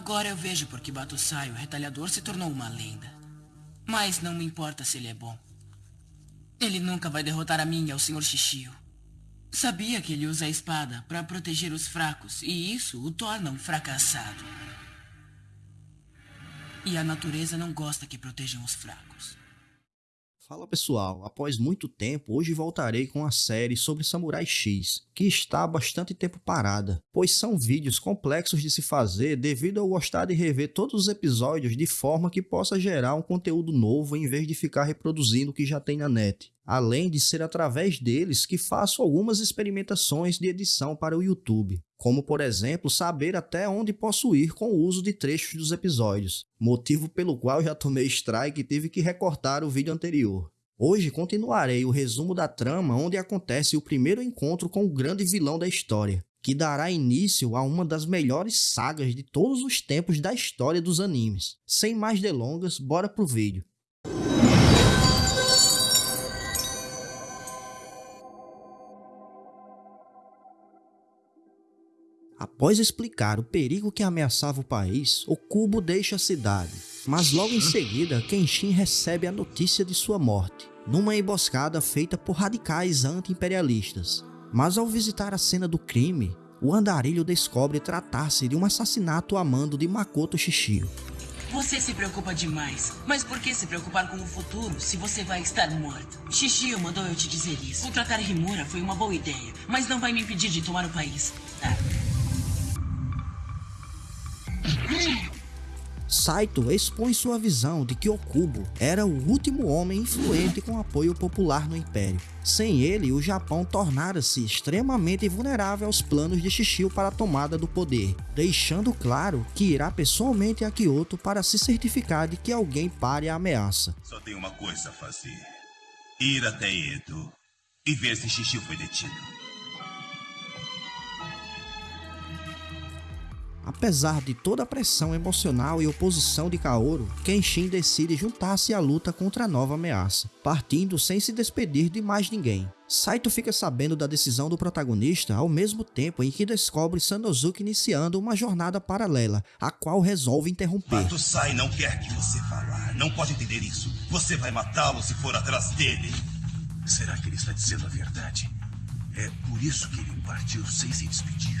Agora eu vejo por que Batosai, o retalhador, se tornou uma lenda. Mas não me importa se ele é bom. Ele nunca vai derrotar a mim e ao Sr. Shishio. Sabia que ele usa a espada para proteger os fracos, e isso o torna um fracassado. E a natureza não gosta que protejam os fracos. Fala pessoal, após muito tempo, hoje voltarei com a série sobre Samurai X, que está há bastante tempo parada, pois são vídeos complexos de se fazer devido a eu gostar de rever todos os episódios de forma que possa gerar um conteúdo novo em vez de ficar reproduzindo o que já tem na net além de ser através deles que faço algumas experimentações de edição para o YouTube, como por exemplo saber até onde posso ir com o uso de trechos dos episódios, motivo pelo qual já tomei strike e tive que recortar o vídeo anterior. Hoje continuarei o resumo da trama onde acontece o primeiro encontro com o grande vilão da história, que dará início a uma das melhores sagas de todos os tempos da história dos animes. Sem mais delongas, bora pro vídeo. Após explicar o perigo que ameaçava o país, o Cubo deixa a cidade, mas logo em seguida Kenshin recebe a notícia de sua morte, numa emboscada feita por radicais anti-imperialistas. Mas ao visitar a cena do crime, o andarilho descobre tratar-se de um assassinato a mando de Makoto Shishio. Você se preocupa demais, mas por que se preocupar com o futuro se você vai estar morto? Shishio mandou eu te dizer isso. Contratar Rimura foi uma boa ideia, mas não vai me impedir de tomar o país. Ah. Saito expõe sua visão de que Okubo era o último homem influente com apoio popular no Império. Sem ele, o Japão tornara-se extremamente vulnerável aos planos de Shishio para a tomada do poder, deixando claro que irá pessoalmente a Kyoto para se certificar de que alguém pare a ameaça. Só tem uma coisa a fazer. Ir até Edo e ver se Shishio foi detido. Apesar de toda a pressão emocional e oposição de Kaoru, Kenshin decide juntar-se à luta contra a nova ameaça, partindo sem se despedir de mais ninguém. Saito fica sabendo da decisão do protagonista ao mesmo tempo em que descobre Sanosuke iniciando uma jornada paralela, a qual resolve interromper. Sai não quer que você falar, não pode entender isso. Você vai matá-lo se for atrás dele. Será que ele está dizendo a verdade? É por isso que ele partiu sem se despedir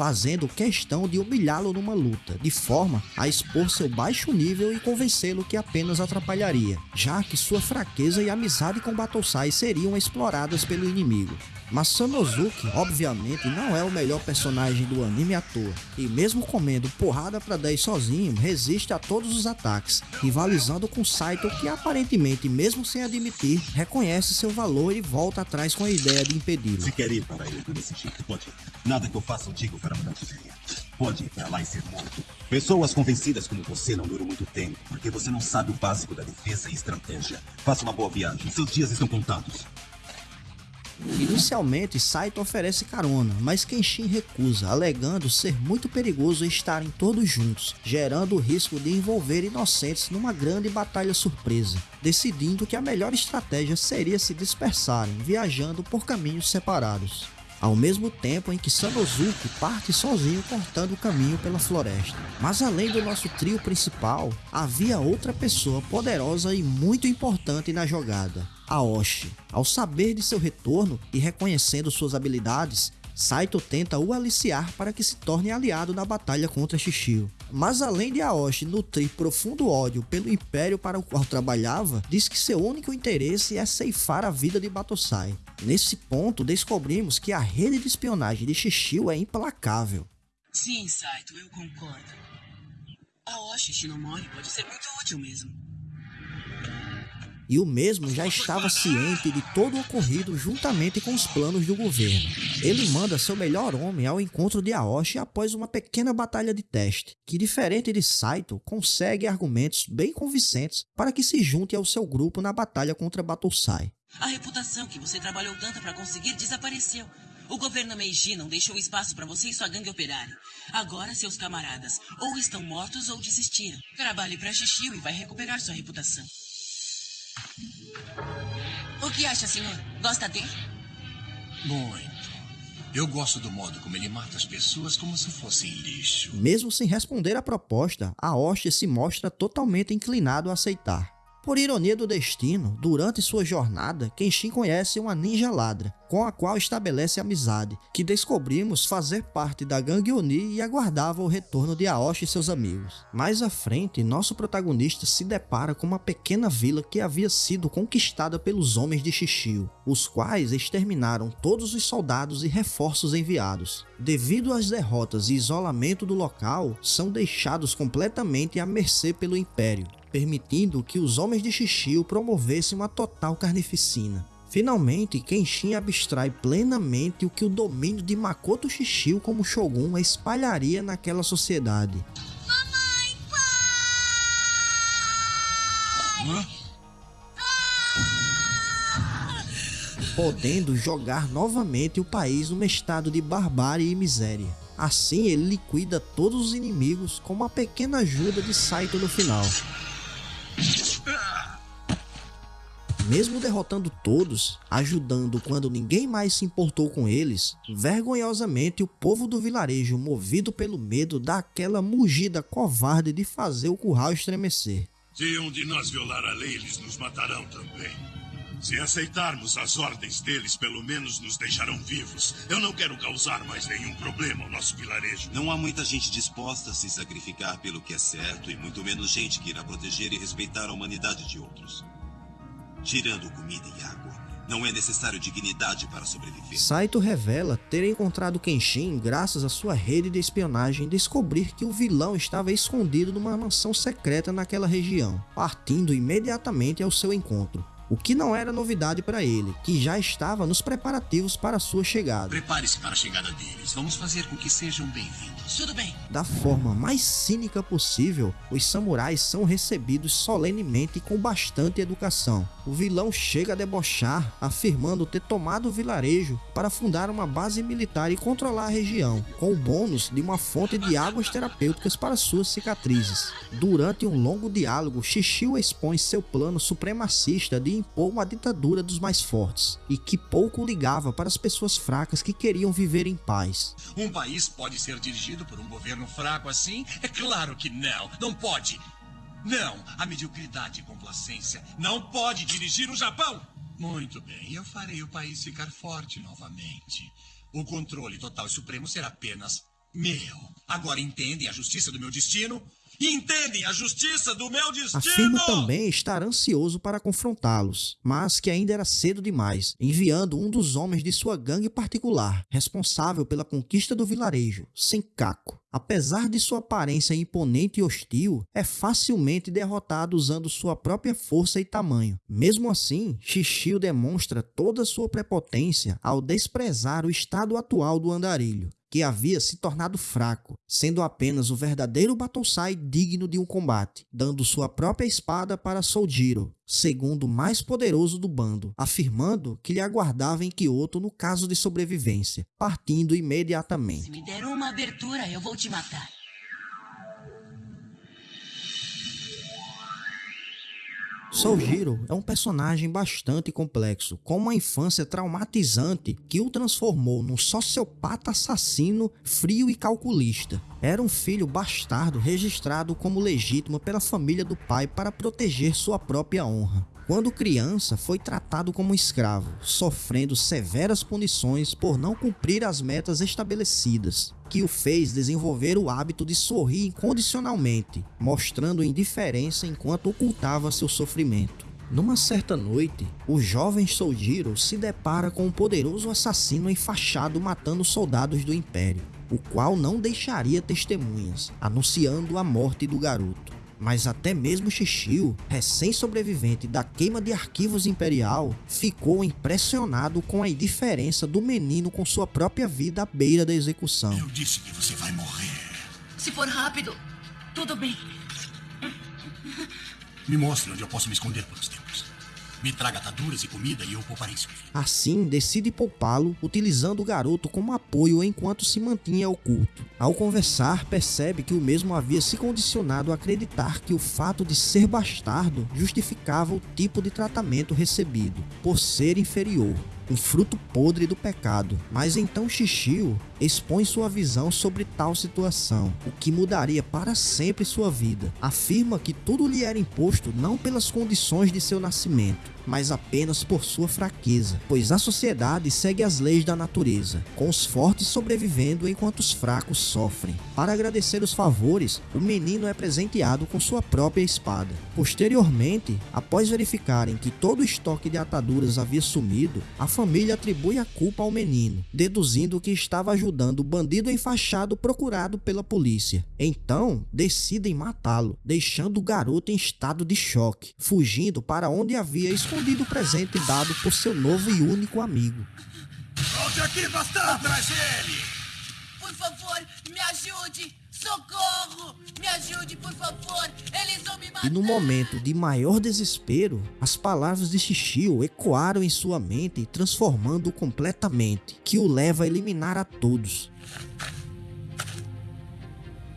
fazendo questão de humilhá-lo numa luta, de forma a expor seu baixo nível e convencê-lo que apenas atrapalharia, já que sua fraqueza e amizade com Batosai seriam exploradas pelo inimigo. Mas Sanosuke, obviamente, não é o melhor personagem do anime à toa, e mesmo comendo porrada pra 10 sozinho, resiste a todos os ataques, rivalizando com Saito que aparentemente, mesmo sem admitir, reconhece seu valor e volta atrás com a ideia de impedi-lo. Se quer ir para ele desse jeito, pode ir. Nada que eu faça ou digo para mudar de ideia. Pode ir para lá e ser morto. Pessoas convencidas como você não duram muito tempo, porque você não sabe o básico da defesa e estratégia. Faça uma boa viagem, seus dias estão contados. Inicialmente, Saito oferece carona, mas Kenshin recusa, alegando ser muito perigoso estarem todos juntos, gerando o risco de envolver inocentes numa grande batalha surpresa, decidindo que a melhor estratégia seria se dispersarem, viajando por caminhos separados ao mesmo tempo em que Sanosuke parte sozinho cortando o caminho pela floresta. Mas além do nosso trio principal, havia outra pessoa poderosa e muito importante na jogada, Aoshi. Ao saber de seu retorno e reconhecendo suas habilidades, Saito tenta o aliciar para que se torne aliado na batalha contra Shishio. Mas além de Aoshi nutrir profundo ódio pelo império para o qual trabalhava, diz que seu único interesse é ceifar a vida de Batosai. Nesse ponto, descobrimos que a rede de espionagem de Shishio é implacável. Sim, Saito, eu concordo. Aoshi Shinomori pode ser muito útil mesmo e o mesmo já estava ciente de todo o ocorrido juntamente com os planos do governo. Ele manda seu melhor homem ao encontro de Aoshi após uma pequena batalha de teste, que diferente de Saito, consegue argumentos bem convincentes para que se junte ao seu grupo na batalha contra Batosai. A reputação que você trabalhou tanto para conseguir desapareceu. O governo Meiji não deixou espaço para você e sua gangue operarem. Agora seus camaradas ou estão mortos ou desistiram. Trabalhe para Shishio e vai recuperar sua reputação. O que acha, senhor? Gosta dele? Muito. Eu gosto do modo como ele mata as pessoas como se fossem lixo. Mesmo sem responder à proposta, Aoshi se mostra totalmente inclinado a aceitar. Por ironia do destino, durante sua jornada, Kenshin conhece uma ninja ladra, com a qual estabelece amizade, que descobrimos fazer parte da gangue Oni e aguardava o retorno de Aoshi e seus amigos. Mais à frente, nosso protagonista se depara com uma pequena vila que havia sido conquistada pelos homens de Shishio, os quais exterminaram todos os soldados e reforços enviados. Devido às derrotas e isolamento do local, são deixados completamente à mercê pelo Império, permitindo que os homens de Shishio promovessem uma total carnificina. Finalmente, Kenshin abstrai plenamente o que o domínio de Makoto Shishio como Shogun espalharia naquela sociedade. Mamãe, pai! Podendo jogar novamente o país num estado de barbárie e miséria. Assim, ele liquida todos os inimigos com uma pequena ajuda de Saito no final. Mesmo derrotando todos, ajudando quando ninguém mais se importou com eles, vergonhosamente o povo do vilarejo, movido pelo medo, dá aquela mugida covarde de fazer o curral estremecer. Se um de nós violar a lei, eles nos matarão também. Se aceitarmos as ordens deles, pelo menos nos deixarão vivos. Eu não quero causar mais nenhum problema ao nosso vilarejo. Não há muita gente disposta a se sacrificar pelo que é certo e muito menos gente que irá proteger e respeitar a humanidade de outros. Tirando comida e água, não é necessário dignidade para sobreviver. Saito revela ter encontrado Kenshin graças à sua rede de espionagem descobrir que o vilão estava escondido numa mansão secreta naquela região, partindo imediatamente ao seu encontro o que não era novidade para ele, que já estava nos preparativos para sua chegada. Prepare-se para a chegada deles. Vamos fazer com que sejam bem-vindos. Tudo bem. Da forma mais cínica possível, os samurais são recebidos solenemente e com bastante educação. O vilão chega a debochar, afirmando ter tomado o vilarejo para fundar uma base militar e controlar a região, com o bônus de uma fonte de águas terapêuticas para suas cicatrizes. Durante um longo diálogo, Shishio expõe seu plano supremacista de impor uma ditadura dos mais fortes e que pouco ligava para as pessoas fracas que queriam viver em paz. Um país pode ser dirigido por um governo fraco assim? É claro que não. Não pode. Não, a mediocridade e complacência não pode dirigir o Japão. Muito bem, eu farei o país ficar forte novamente. O controle total e supremo será apenas meu. Agora entendem a justiça do meu destino? Entendem a justiça do meu destino? Afirma também estar ansioso para confrontá-los, mas que ainda era cedo demais, enviando um dos homens de sua gangue particular, responsável pela conquista do vilarejo, Senkaku. Apesar de sua aparência imponente e hostil, é facilmente derrotado usando sua própria força e tamanho. Mesmo assim, Shishio demonstra toda sua prepotência ao desprezar o estado atual do andarilho que havia se tornado fraco, sendo apenas o verdadeiro Batosai digno de um combate, dando sua própria espada para Soujiro, segundo mais poderoso do bando, afirmando que lhe aguardava em Kyoto no caso de sobrevivência, partindo imediatamente. Se me der uma abertura, eu vou te matar. Soujiro é um personagem bastante complexo, com uma infância traumatizante que o transformou num sociopata assassino frio e calculista. Era um filho bastardo registrado como legítimo pela família do pai para proteger sua própria honra. Quando criança, foi tratado como escravo, sofrendo severas punições por não cumprir as metas estabelecidas, que o fez desenvolver o hábito de sorrir incondicionalmente, mostrando indiferença enquanto ocultava seu sofrimento. Numa certa noite, o jovem Soujiro se depara com um poderoso assassino enfaixado matando soldados do Império, o qual não deixaria testemunhas, anunciando a morte do garoto mas até mesmo Shishio, recém-sobrevivente da queima de arquivos imperial, ficou impressionado com a indiferença do menino com sua própria vida à beira da execução. Eu disse que você vai morrer. Se for rápido, tudo bem. Me mostre onde eu posso me esconder por uns tempos. Me traga ataduras e comida e eu pouparei seu filho. Assim, decide poupá-lo, utilizando o garoto como apoio enquanto se mantinha oculto. Ao conversar, percebe que o mesmo havia se condicionado a acreditar que o fato de ser bastardo justificava o tipo de tratamento recebido, por ser inferior. um fruto podre do pecado. Mas então Xixiu expõe sua visão sobre tal situação, o que mudaria para sempre sua vida. Afirma que tudo lhe era imposto não pelas condições de seu nascimento, mas apenas por sua fraqueza, pois a sociedade segue as leis da natureza, com os fortes sobrevivendo enquanto os fracos sofrem. Para agradecer os favores, o menino é presenteado com sua própria espada. Posteriormente, após verificarem que todo o estoque de ataduras havia sumido, a família atribui a culpa ao menino, deduzindo que estava ajudando o bandido enfaixado procurado pela polícia. Então, decidem matá-lo, deixando o garoto em estado de choque, fugindo para onde havia escondido o presente dado por seu novo e único amigo. Volte aqui, bastardo! Atrás dele! Por favor, me ajude! Socorro! Me ajude, por favor! Eles vão me matar! E no momento de maior desespero, as palavras de Shishio ecoaram em sua mente, transformando-o completamente, que o leva a eliminar a todos.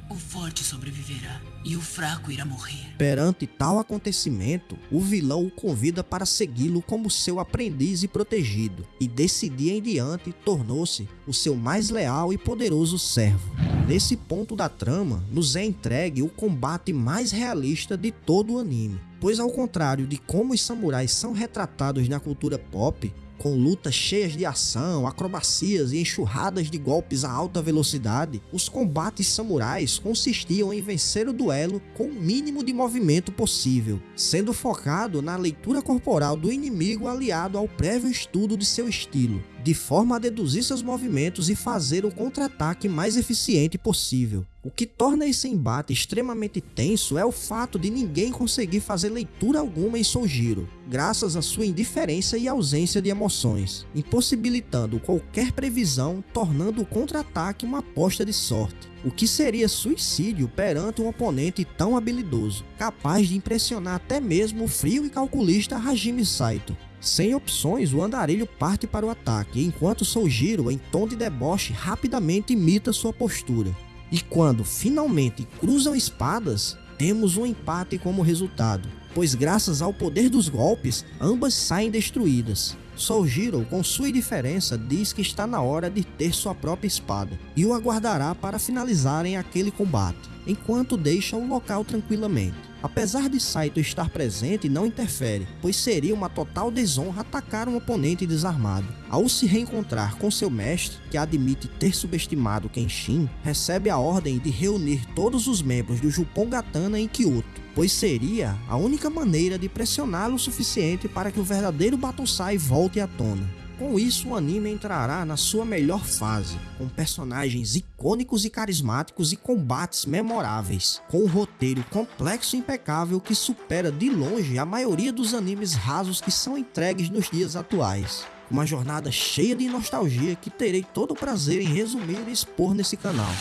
O forte sobreviverá e o fraco irá morrer. Perante tal acontecimento, o vilão o convida para segui-lo como seu aprendiz e protegido, e desse dia em diante tornou-se o seu mais leal e poderoso servo. Nesse ponto da trama, nos é entregue o combate mais realista de todo o anime, pois ao contrário de como os samurais são retratados na cultura pop, com lutas cheias de ação, acrobacias e enxurradas de golpes a alta velocidade, os combates samurais consistiam em vencer o duelo com o mínimo de movimento possível, sendo focado na leitura corporal do inimigo aliado ao prévio estudo de seu estilo, de forma a deduzir seus movimentos e fazer o contra-ataque mais eficiente possível. O que torna esse embate extremamente tenso é o fato de ninguém conseguir fazer leitura alguma em Soujiro, graças à sua indiferença e ausência de emoções, impossibilitando qualquer previsão, tornando o contra-ataque uma aposta de sorte. O que seria suicídio perante um oponente tão habilidoso, capaz de impressionar até mesmo o frio e calculista Hajime Saito. Sem opções, o andarilho parte para o ataque, enquanto Soujiro, em tom de deboche, rapidamente imita sua postura. E quando finalmente cruzam espadas, temos um empate como resultado, pois graças ao poder dos golpes, ambas saem destruídas. Soujiro, com sua indiferença, diz que está na hora de ter sua própria espada e o aguardará para finalizarem aquele combate, enquanto deixa o local tranquilamente. Apesar de Saito estar presente, não interfere, pois seria uma total desonra atacar um oponente desarmado. Ao se reencontrar com seu mestre, que admite ter subestimado Kenshin, recebe a ordem de reunir todos os membros do Jupongatana em Kyoto, pois seria a única maneira de pressioná-lo o suficiente para que o verdadeiro Batosai volte à tona. Com isso, o anime entrará na sua melhor fase, com personagens icônicos e carismáticos e combates memoráveis, com um roteiro complexo e impecável que supera de longe a maioria dos animes rasos que são entregues nos dias atuais. Uma jornada cheia de nostalgia que terei todo o prazer em resumir e expor nesse canal.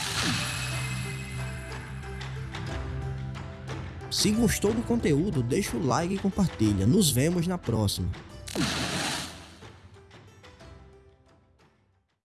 Se gostou do conteúdo, deixa o like e compartilha. Nos vemos na próxima.